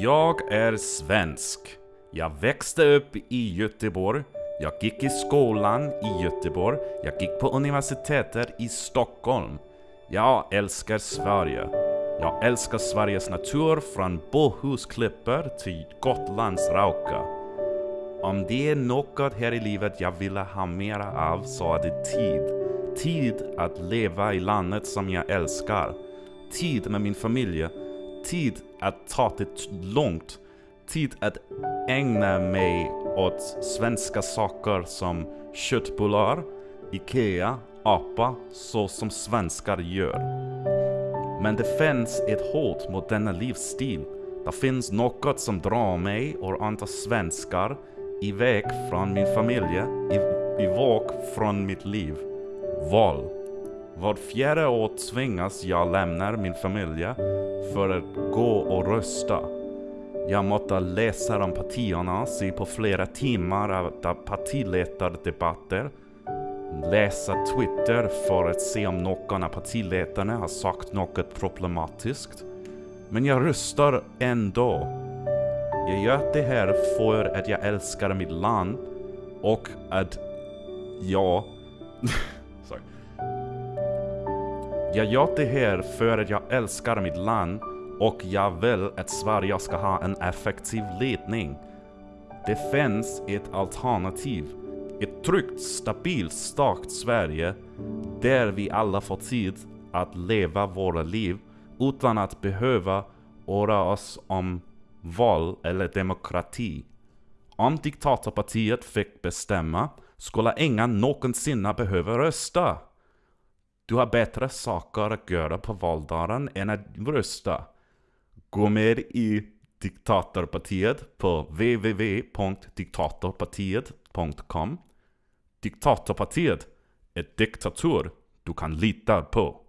Jag är svensk. Jag växte upp i Göteborg. Jag gick i skolan i Göteborg. Jag gick på universitetet i Stockholm. Jag älskar Sverige. Jag älskar Sveriges natur från Bohusklippor till Gotlands rauka. Om det är något här i livet jag ville ha mera av så är det tid. Tid att leva i landet som jag älskar. Tid med min familj. Tid att ta det långt. Tid att ägna mig åt svenska saker som köttbullar, IKEA, apa, så som svenskar gör. Men det finns ett hot mot denna livsstil. Det finns något som drar mig och andra svenskar iväg från min familj, iväg från mitt liv. Val. Vart fjärde år tvingas jag lämna min familj för att gå och rösta. Jag måste läsa om partierna, se på flera timmar av partiledardebatter, läsa Twitter för att se om någon av partiledarna har sagt något problematiskt. Men jag röstar ändå. Jag gör det här för att jag älskar mitt land och att jag... Sorry. Jag gör det här för att jag älskar mitt land och jag vill att Sverige ska ha en effektiv ledning. Det finns ett alternativ. Ett tryggt, stabilt, starkt Sverige där vi alla får tid att leva våra liv utan att behöva oroa oss om val eller demokrati. Om diktatorpartiet fick bestämma skulle ingen någonsin behöva rösta. Du har bättre saker att göra på valdagen än att rösta. Gå med i Diktatorpartiet på www.diktatorpartiet.com Diktatorpartiet är diktatur du kan lita på.